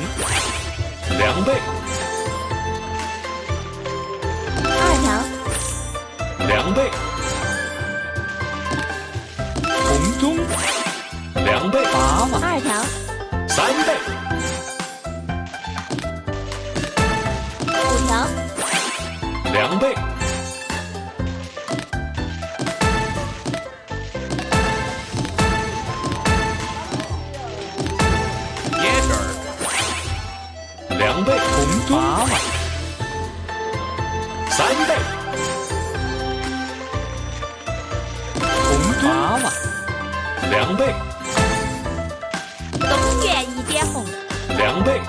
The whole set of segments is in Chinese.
嗯两倍。二条。两倍。红中。两倍。八万二条。三倍。娃娃。两倍，东园一点红，两倍，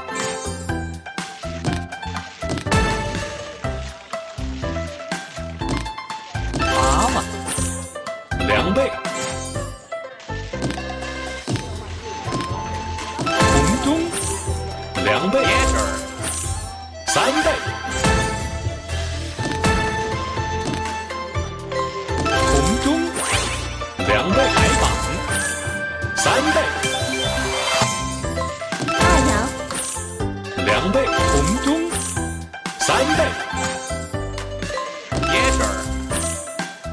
娃娃。两倍，红中两倍，三倍，三倍，椰汁儿，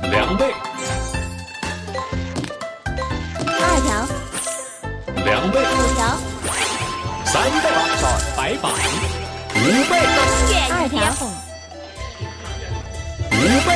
两倍，二条，两倍，五条，三倍，白板五倍，二条。五倍，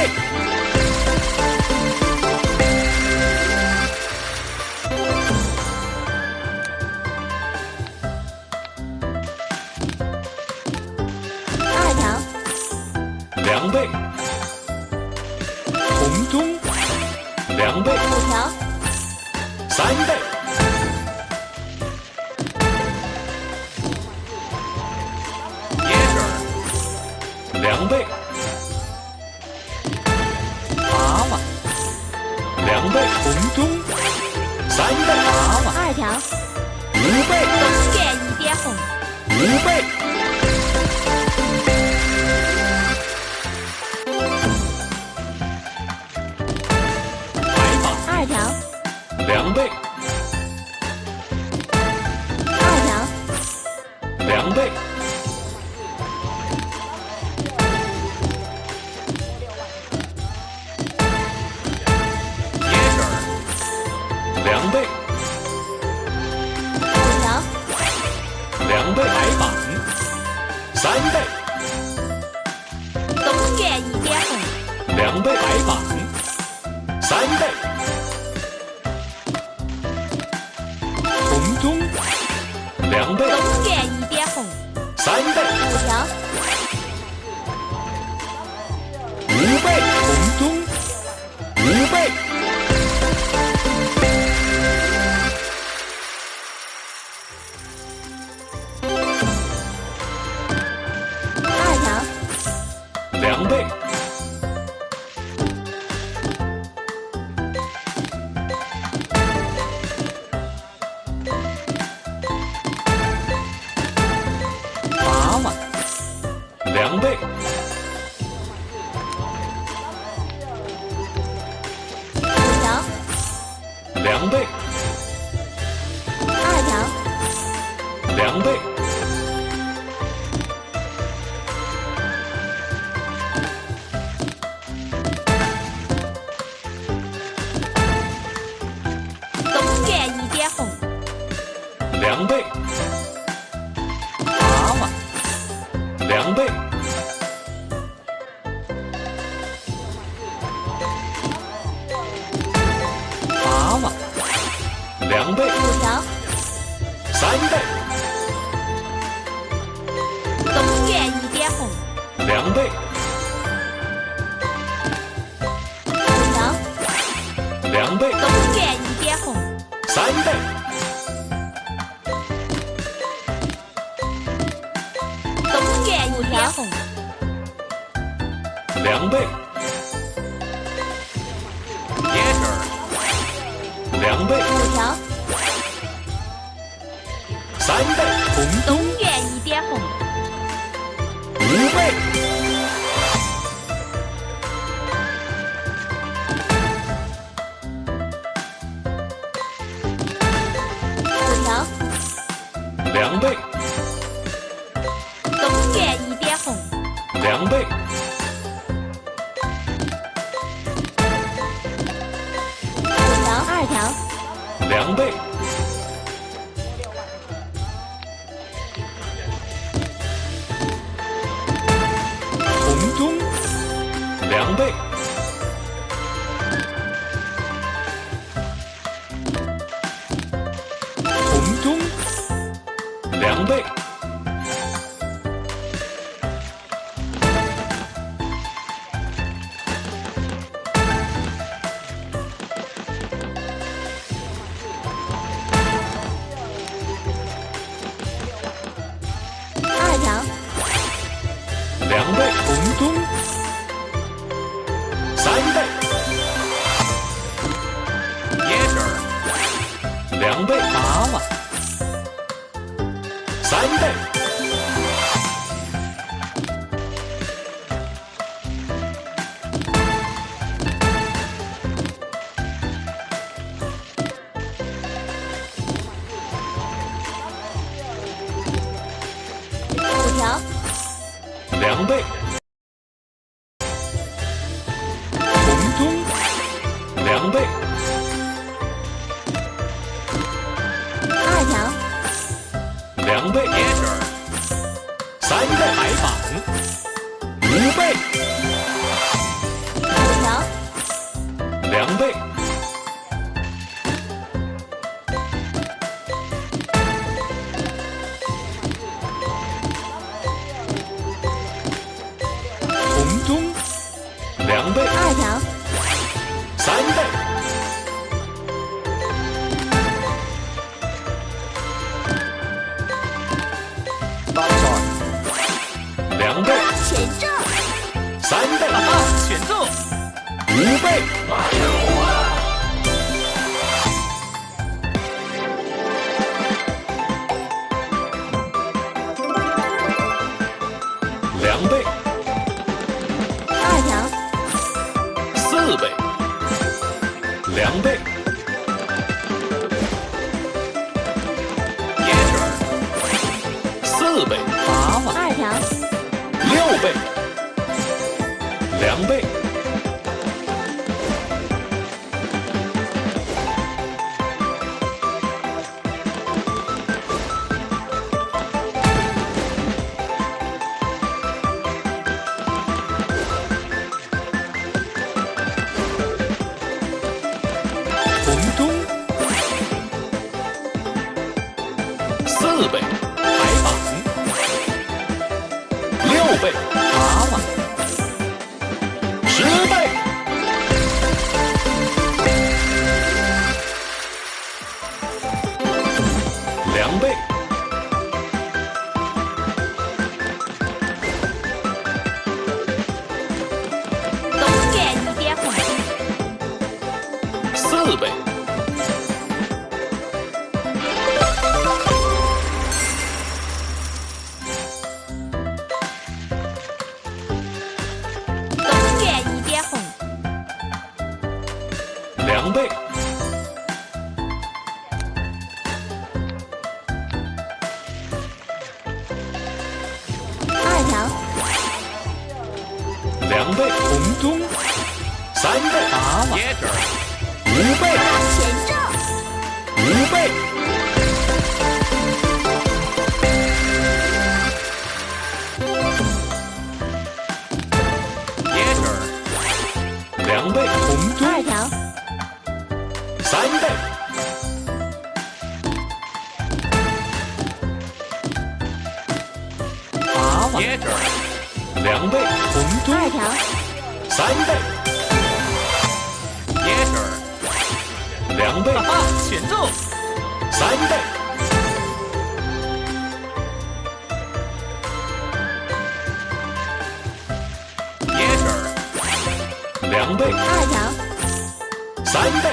儿，两倍，五条，两倍，白板三倍，东园一点红，两倍，白板三倍，红。中。两倍，东园一点红，三倍，五条，条，两倍，娃娃两倍，五条，两两倍，娃娃两倍，娃娃两倍，五条，三倍，东园一点红，两倍，三倍红东原一点红五倍五条两倍东原一点红两倍。五条二条。两倍。两倍，红中两倍，两倍，八万，三倍，五条，两倍，三倍，啊，选中，五倍，两倍，二条，四倍，两倍四倍，八万，二条，六倍，两倍，红中四倍，白板，六倍，八万，十倍，两倍，二条，两倍，红中三倍，八万，Jaeger, 五倍，八万，Jaeger, 两倍，红二条，三倍，Jaeger, 两倍，啊，选中，三倍，Jaeger, 两倍，二条，三倍，